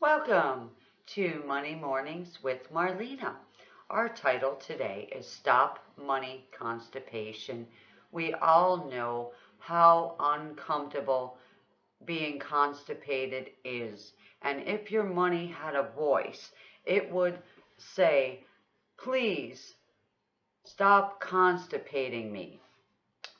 Welcome to Money Mornings with Marlena. Our title today is Stop Money Constipation. We all know how uncomfortable being constipated is. And if your money had a voice, it would say, please stop constipating me.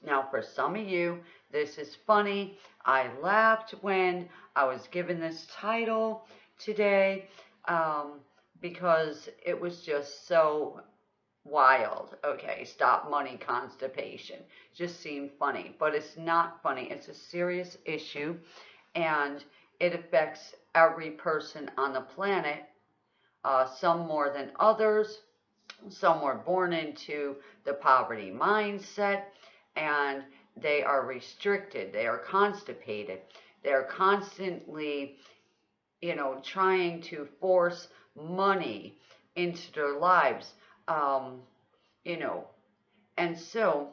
Now, for some of you, this is funny. I laughed when I was given this title today um, because it was just so wild. Okay, stop money constipation. Just seemed funny, but it's not funny. It's a serious issue and it affects every person on the planet, uh, some more than others. Some were born into the poverty mindset and they are restricted, they are constipated, they're constantly, you know, trying to force money into their lives, um, you know. And so,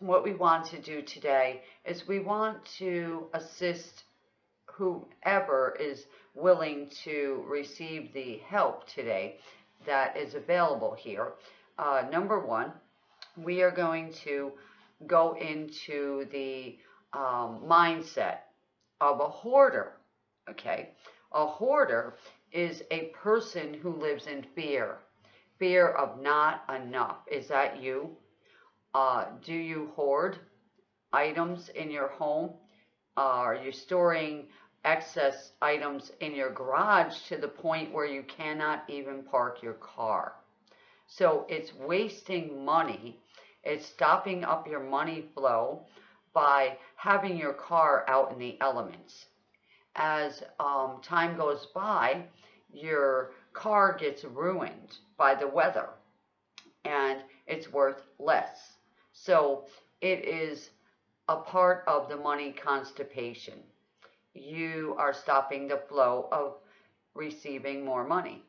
what we want to do today is we want to assist whoever is willing to receive the help today that is available here. Uh, number one, we are going to go into the um, mindset of a hoarder. Okay, a hoarder is a person who lives in fear, fear of not enough. Is that you? Uh, do you hoard items in your home? Uh, are you storing excess items in your garage to the point where you cannot even park your car? So it's wasting money it's stopping up your money flow by having your car out in the elements. As um, time goes by, your car gets ruined by the weather and it's worth less. So it is a part of the money constipation. You are stopping the flow of receiving more money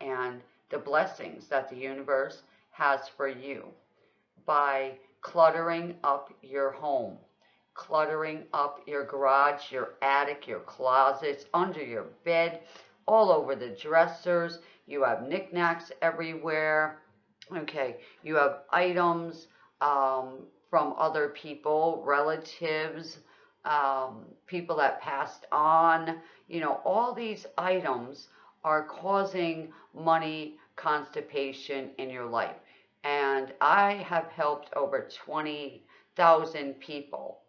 and the blessings that the universe has for you by cluttering up your home, cluttering up your garage, your attic, your closets, under your bed, all over the dressers. You have knickknacks everywhere. Okay, you have items um, from other people, relatives, um, people that passed on. You know, all these items are causing money constipation in your life and I have helped over 20,000 people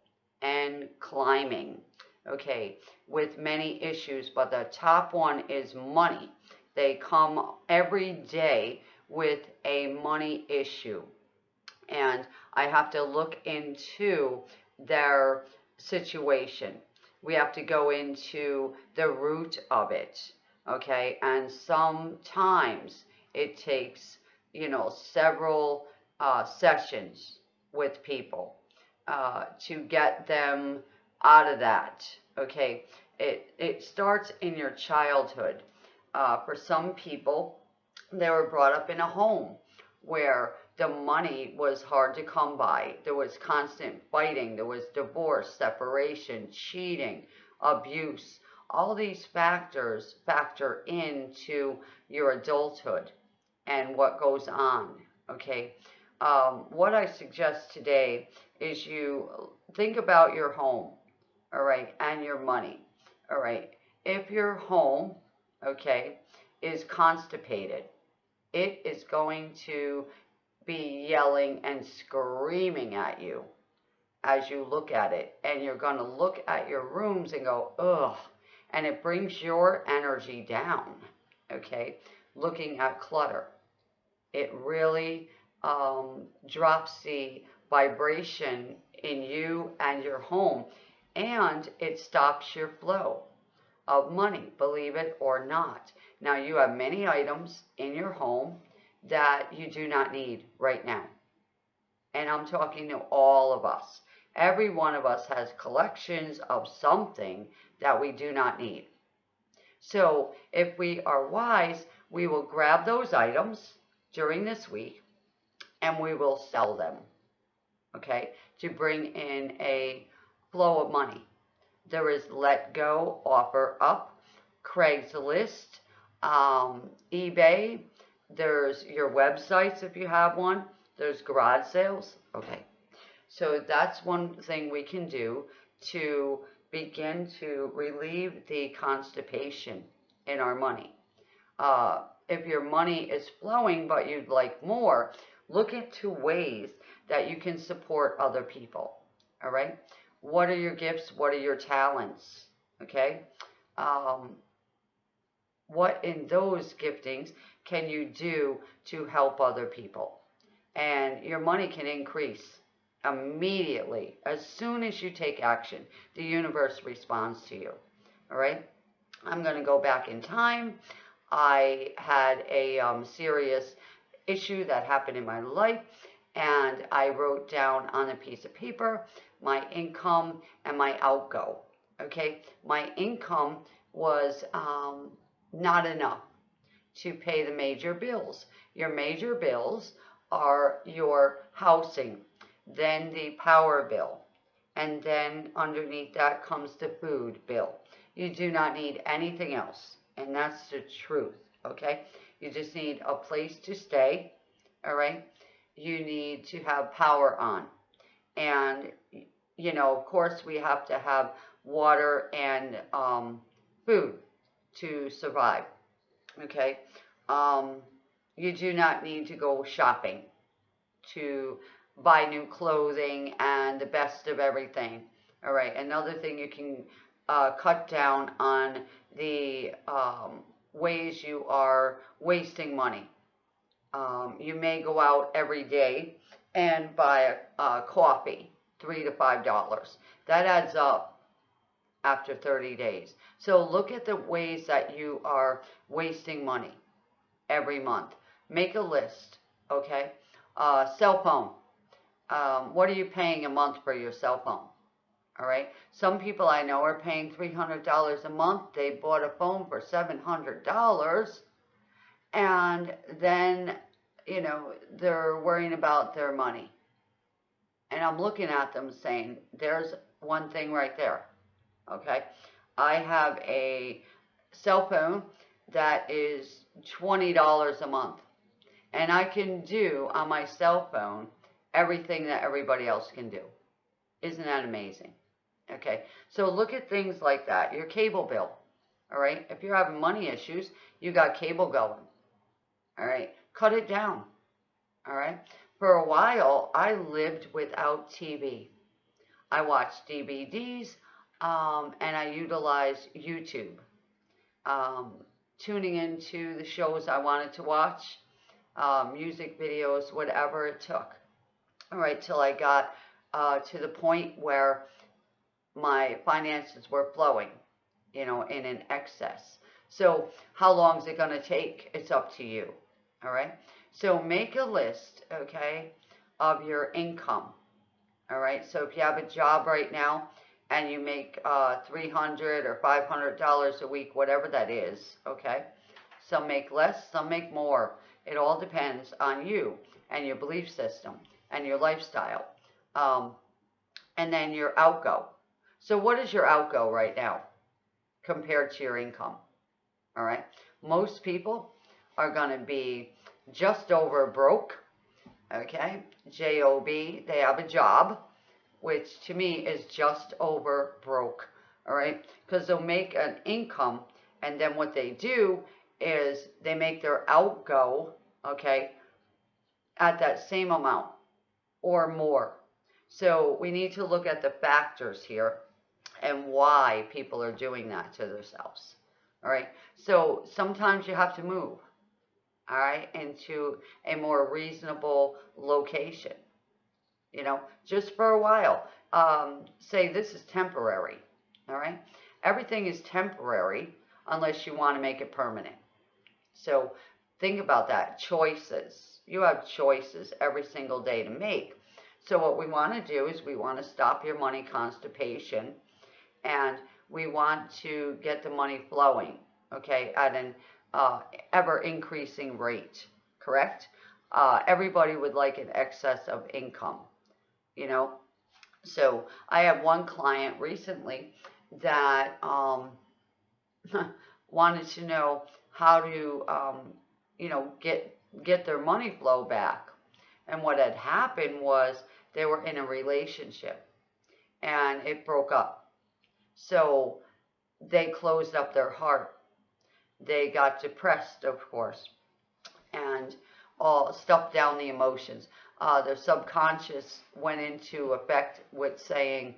and climbing, okay, with many issues, but the top one is money. They come every day with a money issue, and I have to look into their situation. We have to go into the root of it, okay, and sometimes it takes you know, several uh, sessions with people uh, to get them out of that. Okay, it it starts in your childhood. Uh, for some people, they were brought up in a home where the money was hard to come by. There was constant fighting. There was divorce, separation, cheating, abuse. All these factors factor into your adulthood and what goes on. Okay. Um, what I suggest today is you think about your home, all right, and your money, all right. If your home, okay, is constipated, it is going to be yelling and screaming at you as you look at it. And you're going to look at your rooms and go, ugh. And it brings your energy down, okay? Looking at clutter it really um, vibration in you and your home and it stops your flow of money, believe it or not. Now, you have many items in your home that you do not need right now. And I'm talking to all of us. Every one of us has collections of something that we do not need. So, if we are wise, we will grab those items during this week and we will sell them, okay, to bring in a flow of money. There is letgo, offer up, Craigslist, um, eBay. There's your websites if you have one. There's garage sales. Okay. So that's one thing we can do to begin to relieve the constipation in our money. Uh, if your money is flowing but you'd like more, look into ways that you can support other people. All right. What are your gifts? What are your talents? Okay. Um, what in those giftings can you do to help other people? And your money can increase immediately. As soon as you take action, the universe responds to you. All right. I'm going to go back in time. I had a um, serious issue that happened in my life, and I wrote down on a piece of paper my income and my outgo. Okay, my income was um, not enough to pay the major bills. Your major bills are your housing, then the power bill, and then underneath that comes the food bill. You do not need anything else, and that's the truth, okay? You just need a place to stay, all right? You need to have power on. And, you know, of course, we have to have water and um, food to survive, okay? Um, you do not need to go shopping to buy new clothing and the best of everything. All right, another thing you can uh, cut down on the um, ways you are wasting money. Um, you may go out every day and buy a, a coffee, three to five dollars. That adds up after 30 days. So look at the ways that you are wasting money every month. Make a list, okay? Uh, cell phone. Um, what are you paying a month for your cell phone? All right. Some people I know are paying $300 a month. They bought a phone for $700 and then, you know, they're worrying about their money. And I'm looking at them saying, there's one thing right there. Okay. I have a cell phone that is $20 a month. And I can do on my cell phone everything that everybody else can do. Isn't that amazing? Okay, so look at things like that. Your cable bill, all right? If you're having money issues, you got cable going, all right? Cut it down, all right? For a while, I lived without TV. I watched DVDs, um, and I utilized YouTube. Um, tuning into the shows I wanted to watch, uh, music videos, whatever it took. All right, till I got uh, to the point where my finances were flowing, you know, in an excess. So how long is it going to take? It's up to you. All right. So make a list, okay, of your income. All right. So if you have a job right now and you make uh, 300 or $500 a week, whatever that is, okay. Some make less, some make more. It all depends on you and your belief system and your lifestyle. Um, and then your outgo. So what is your outgo right now compared to your income? All right. Most people are going to be just over broke. Okay. J-O-B. They have a job, which to me is just over broke. All right. Because they'll make an income and then what they do is they make their outgo, okay, at that same amount or more. So we need to look at the factors here and why people are doing that to themselves. All right. So sometimes you have to move, all right, into a more reasonable location, you know, just for a while. Um, say this is temporary, all right. Everything is temporary unless you want to make it permanent. So think about that. Choices. You have choices every single day to make. So what we want to do is we want to stop your money constipation and we want to get the money flowing, okay, at an uh, ever increasing rate, correct? Uh, everybody would like an excess of income, you know? So I have one client recently that um, wanted to know how to, um, you know, get get their money flow back. And what had happened was they were in a relationship and it broke up. So they closed up their heart. They got depressed, of course, and all stuffed down the emotions. Uh, their subconscious went into effect with saying,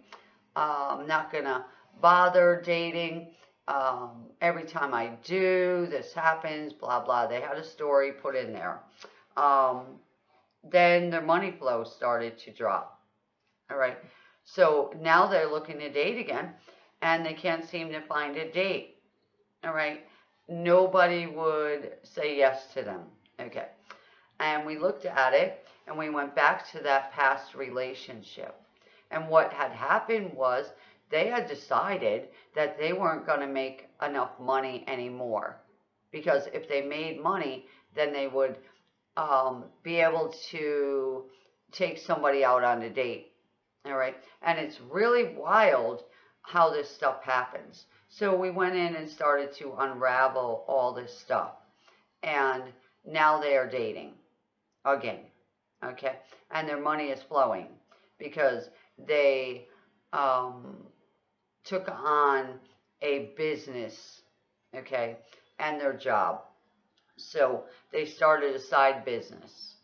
I'm not going to bother dating. Um, every time I do, this happens, blah, blah. They had a story put in there. Um, then their money flow started to drop. All right. So now they're looking to date again and they can't seem to find a date. All right. Nobody would say yes to them. Okay. And we looked at it and we went back to that past relationship. And what had happened was they had decided that they weren't going to make enough money anymore. Because if they made money, then they would um, be able to take somebody out on a date. All right. And it's really wild how this stuff happens. So we went in and started to unravel all this stuff. And now they are dating again. Okay. And their money is flowing because they um, took on a business. Okay. And their job. So they started a side business.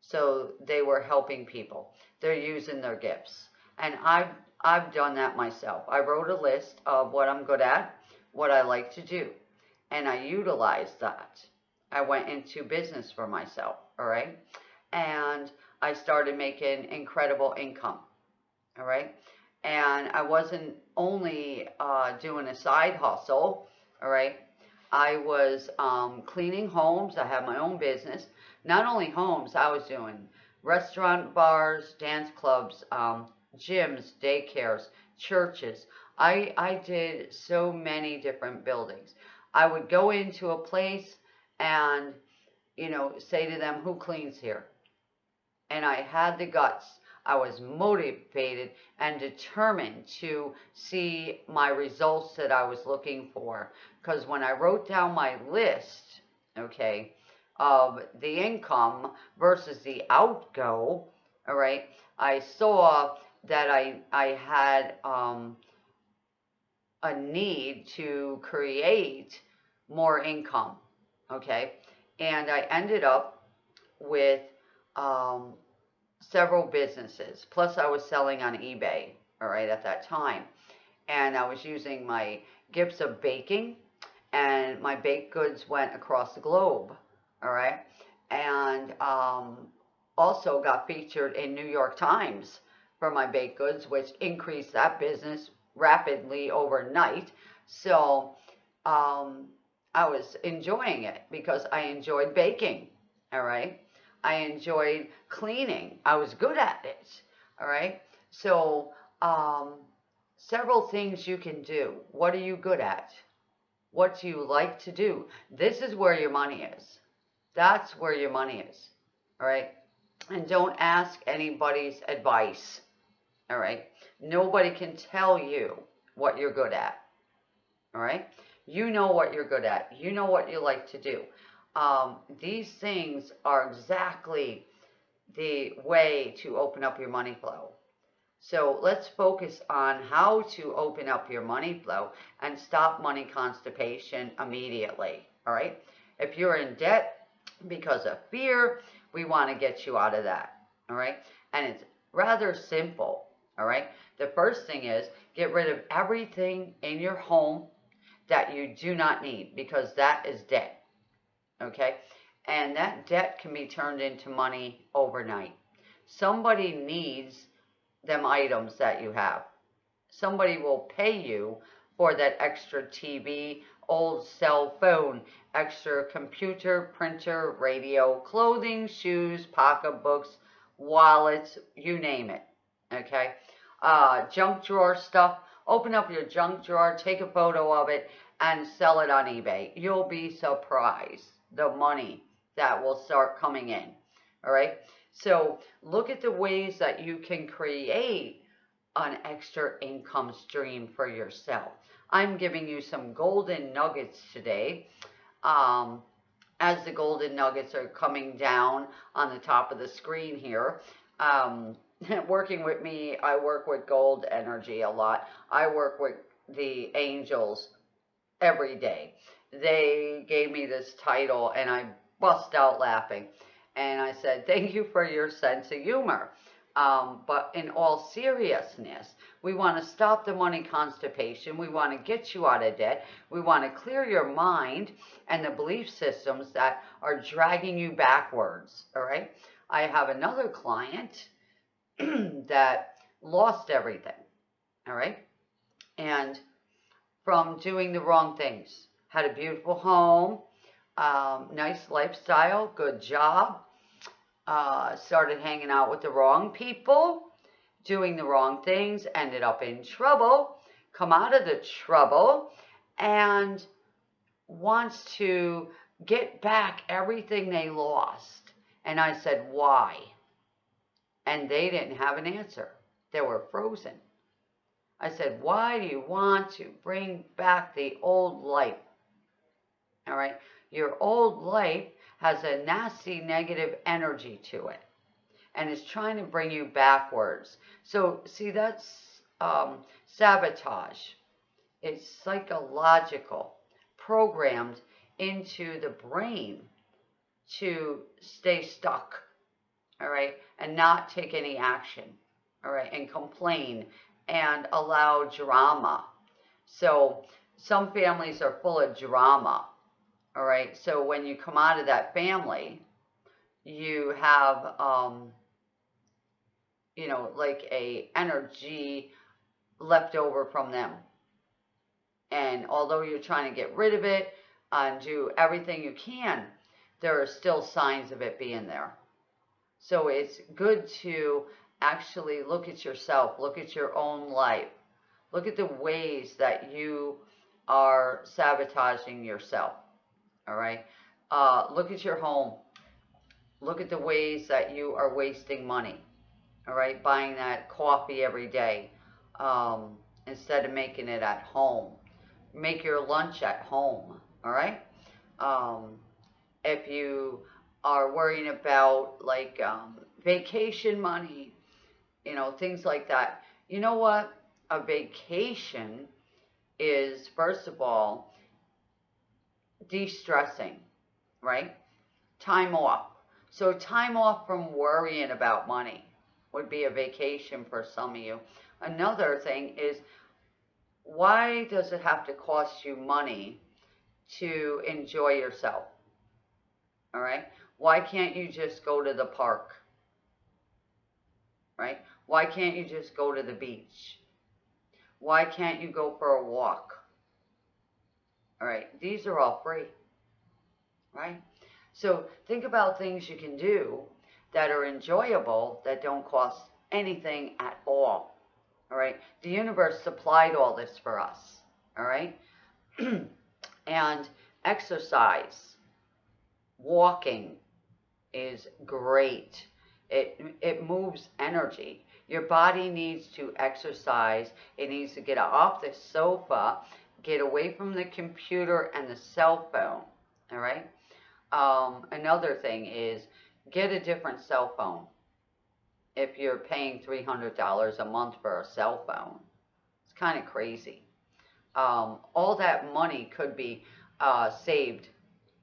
So they were helping people. They're using their gifts. And I've, I've done that myself. I wrote a list of what I'm good at, what I like to do. And I utilized that. I went into business for myself, all right? And I started making incredible income, all right? And I wasn't only uh, doing a side hustle, all right? I was um, cleaning homes. I had my own business. Not only homes, I was doing restaurant, bars, dance clubs, um, gyms, daycares, churches. I, I did so many different buildings. I would go into a place and, you know, say to them, who cleans here? And I had the guts. I was motivated and determined to see my results that I was looking for. Because when I wrote down my list, okay, of the income versus the outgo, all right, I saw that I, I had um, a need to create more income, okay? And I ended up with um, several businesses. Plus, I was selling on eBay, all right, at that time. And I was using my gifts of baking, and my baked goods went across the globe, all right? And um, also got featured in New York Times for my baked goods, which increased that business rapidly overnight. So um, I was enjoying it because I enjoyed baking, all right? I enjoyed cleaning. I was good at it. All right. So, um, several things you can do. What are you good at? What do you like to do? This is where your money is. That's where your money is. All right. And don't ask anybody's advice. All right. Nobody can tell you what you're good at. All right. You know what you're good at. You know what you like to do um, these things are exactly the way to open up your money flow. So let's focus on how to open up your money flow and stop money constipation immediately. All right. If you're in debt because of fear, we want to get you out of that. All right. And it's rather simple. All right. The first thing is get rid of everything in your home that you do not need because that is debt okay? And that debt can be turned into money overnight. Somebody needs them items that you have. Somebody will pay you for that extra TV, old cell phone, extra computer, printer, radio, clothing, shoes, pocketbooks, wallets, you name it, okay? Uh, junk drawer stuff, open up your junk drawer, take a photo of it, and sell it on eBay. You'll be surprised the money that will start coming in. All right. So look at the ways that you can create an extra income stream for yourself. I'm giving you some golden nuggets today. Um, as the golden nuggets are coming down on the top of the screen here. Um, working with me, I work with gold energy a lot. I work with the angels every day. They gave me this title and I bust out laughing. And I said, thank you for your sense of humor. Um, but in all seriousness, we want to stop the money constipation. We want to get you out of debt. We want to clear your mind and the belief systems that are dragging you backwards. All right. I have another client that lost everything. All right. And from doing the wrong things, had a beautiful home, um, nice lifestyle, good job, uh, started hanging out with the wrong people, doing the wrong things, ended up in trouble, come out of the trouble, and wants to get back everything they lost. And I said, why? And they didn't have an answer. They were frozen. I said, why do you want to bring back the old life? All right. Your old life has a nasty negative energy to it and is trying to bring you backwards. So, see, that's um, sabotage. It's psychological, programmed into the brain to stay stuck, all right, and not take any action, all right, and complain and allow drama. So, some families are full of drama all right. So when you come out of that family, you have, um, you know, like a energy left over from them. And although you're trying to get rid of it and do everything you can, there are still signs of it being there. So it's good to actually look at yourself, look at your own life, look at the ways that you are sabotaging yourself all right? Uh, look at your home. Look at the ways that you are wasting money, all right? Buying that coffee every day um, instead of making it at home. Make your lunch at home, all right? Um, if you are worrying about like um, vacation money, you know, things like that. You know what? A vacation is, first of all, de-stressing, right? Time off. So time off from worrying about money would be a vacation for some of you. Another thing is, why does it have to cost you money to enjoy yourself? All right? Why can't you just go to the park? Right? Why can't you just go to the beach? Why can't you go for a walk? All right, these are all free, right? So think about things you can do that are enjoyable that don't cost anything at all. All right, the universe supplied all this for us. All right, and exercise, walking is great. It it moves energy. Your body needs to exercise. It needs to get off the sofa Get away from the computer and the cell phone. All right. Um, another thing is get a different cell phone. If you're paying $300 a month for a cell phone, it's kind of crazy. Um, all that money could be uh, saved.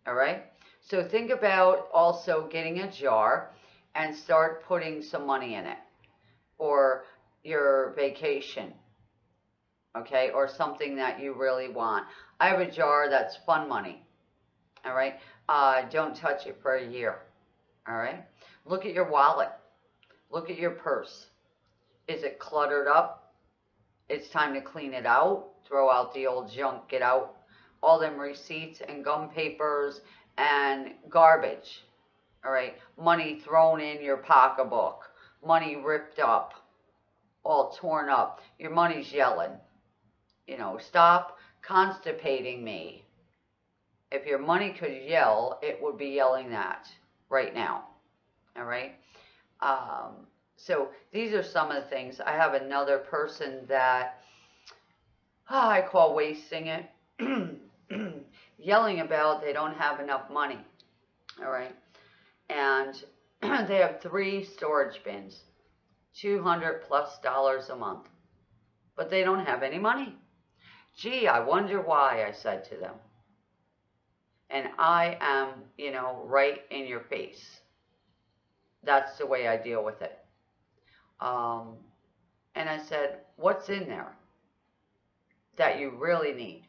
All right. So think about also getting a jar and start putting some money in it for your vacation okay, or something that you really want. I have a jar that's fun money, all right? Uh, don't touch it for a year, all right? Look at your wallet. Look at your purse. Is it cluttered up? It's time to clean it out. Throw out the old junk. Get out all them receipts and gum papers and garbage, all right? Money thrown in your pocketbook. Money ripped up, all torn up. Your money's yelling you know, stop constipating me. If your money could yell, it would be yelling that right now. All right. Um, so these are some of the things. I have another person that I call wasting it, yelling about they don't have enough money. All right. And they have three storage bins, 200 plus dollars a month, but they don't have any money. Gee, I wonder why, I said to them. And I am, you know, right in your face. That's the way I deal with it. Um, and I said, What's in there that you really need?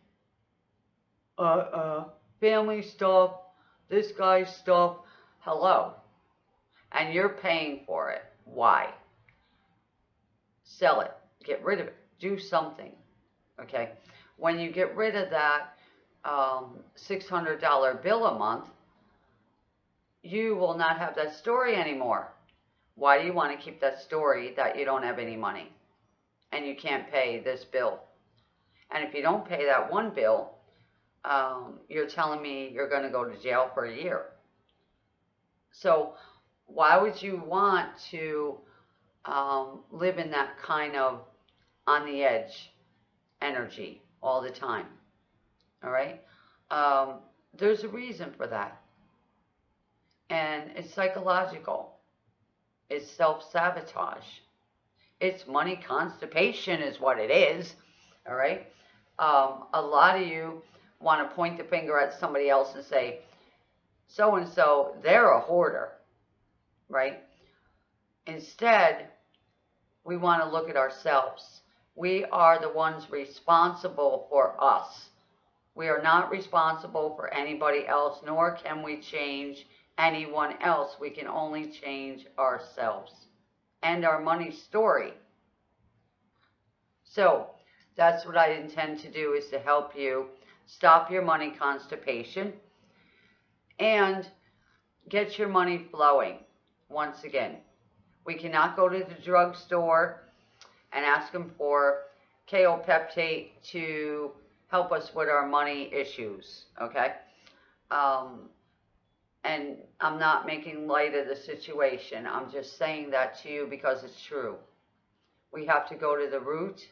Uh, uh, family stuff, this guy's stuff. Hello. And you're paying for it. Why? Sell it. Get rid of it. Do something. Okay? When you get rid of that um, $600 bill a month, you will not have that story anymore. Why do you want to keep that story that you don't have any money and you can't pay this bill? And if you don't pay that one bill, um, you're telling me you're going to go to jail for a year. So why would you want to um, live in that kind of on the edge energy all the time? All right? Um, there's a reason for that. And it's psychological. It's self-sabotage. It's money constipation is what it is. All right? Um, a lot of you want to point the finger at somebody else and say, so-and-so, they're a hoarder. Right? Instead, we want to look at ourselves. We are the ones responsible for us. We are not responsible for anybody else, nor can we change anyone else. We can only change ourselves and our money story. So that's what I intend to do is to help you stop your money constipation and get your money flowing once again. We cannot go to the drugstore and ask them for kaopectate to help us with our money issues, okay? Um, and I'm not making light of the situation. I'm just saying that to you because it's true. We have to go to the root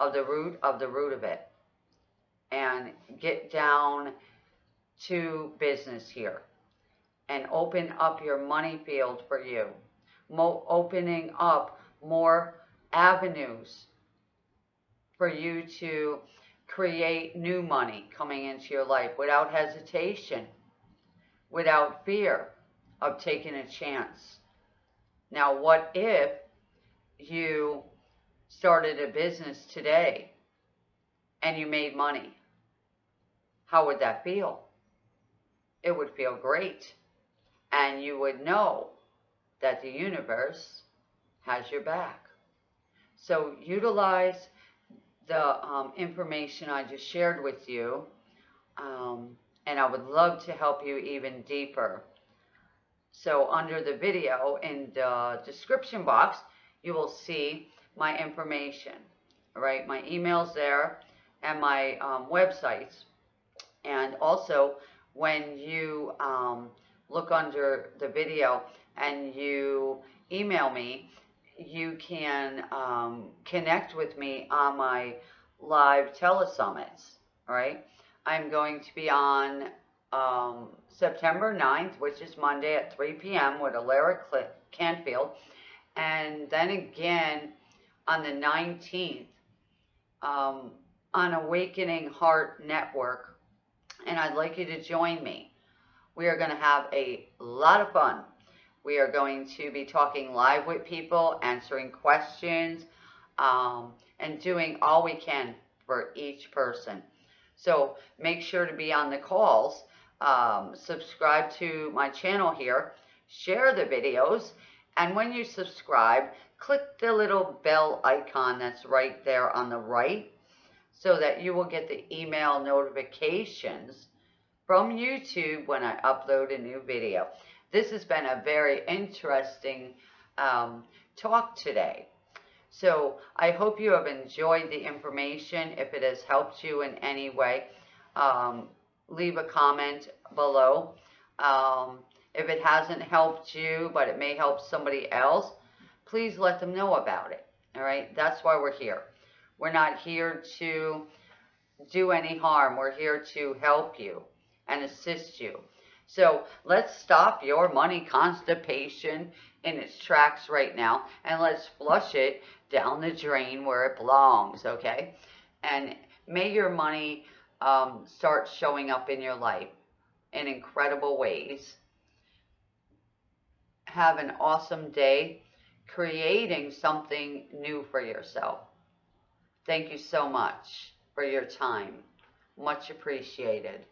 of the root of the root of it and get down to business here and open up your money field for you. Mo opening up more avenues for you to create new money coming into your life without hesitation without fear of taking a chance. Now, what if you started a business today and you made money? How would that feel? It would feel great. And you would know that the universe has your back. So utilize the um, information I just shared with you. Um, and I would love to help you even deeper. So under the video in the description box, you will see my information, right? My email's there and my um, websites. And also, when you um, look under the video and you email me, you can um, connect with me on my live telesummits, right? I'm going to be on um, September 9th, which is Monday at 3 p.m. with Alara Canfield. And then again on the 19th um, on Awakening Heart Network. And I'd like you to join me. We are going to have a lot of fun. We are going to be talking live with people, answering questions, um, and doing all we can for each person. So make sure to be on the calls. Um, subscribe to my channel here. Share the videos. And when you subscribe, click the little bell icon that's right there on the right so that you will get the email notifications from YouTube when I upload a new video. This has been a very interesting um, talk today. So I hope you have enjoyed the information. If it has helped you in any way, um, leave a comment below. Um, if it hasn't helped you, but it may help somebody else, please let them know about it. All right, that's why we're here. We're not here to do any harm. We're here to help you and assist you. So let's stop your money constipation in its tracks right now and let's flush it down the drain where it belongs, okay? And may your money um, start showing up in your life in incredible ways. Have an awesome day creating something new for yourself. Thank you so much for your time. Much appreciated.